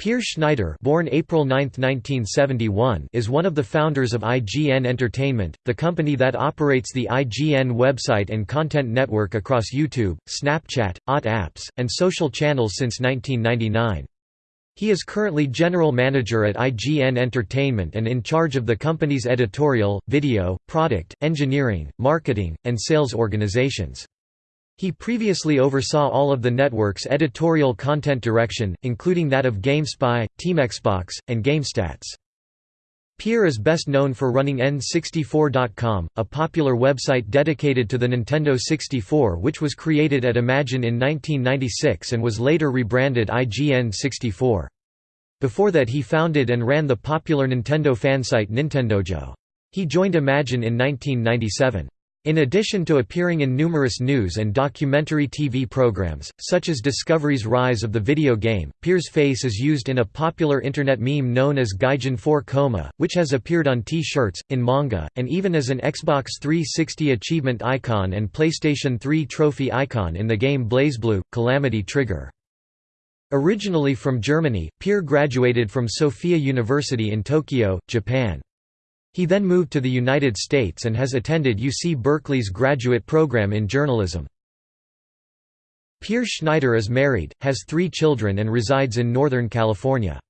Peer Schneider born April 9, 1971, is one of the founders of IGN Entertainment, the company that operates the IGN website and content network across YouTube, Snapchat, OTT apps, and social channels since 1999. He is currently general manager at IGN Entertainment and in charge of the company's editorial, video, product, engineering, marketing, and sales organizations. He previously oversaw all of the network's editorial content direction, including that of GameSpy, TeamXbox, and GameStats. Peer is best known for running N64.com, a popular website dedicated to the Nintendo 64 which was created at Imagine in 1996 and was later rebranded IGN 64. Before that he founded and ran the popular Nintendo fansite Nintendojo. He joined Imagine in 1997. In addition to appearing in numerous news and documentary TV programs, such as Discovery's Rise of the Video Game, Peer's face is used in a popular internet meme known as Gaijin 4Koma, which has appeared on T-shirts, in manga, and even as an Xbox 360 achievement icon and PlayStation 3 trophy icon in the game BlazBlue, Calamity Trigger. Originally from Germany, Peer graduated from Sophia University in Tokyo, Japan. He then moved to the United States and has attended UC Berkeley's graduate program in journalism. Peer Schneider is married, has three children and resides in Northern California.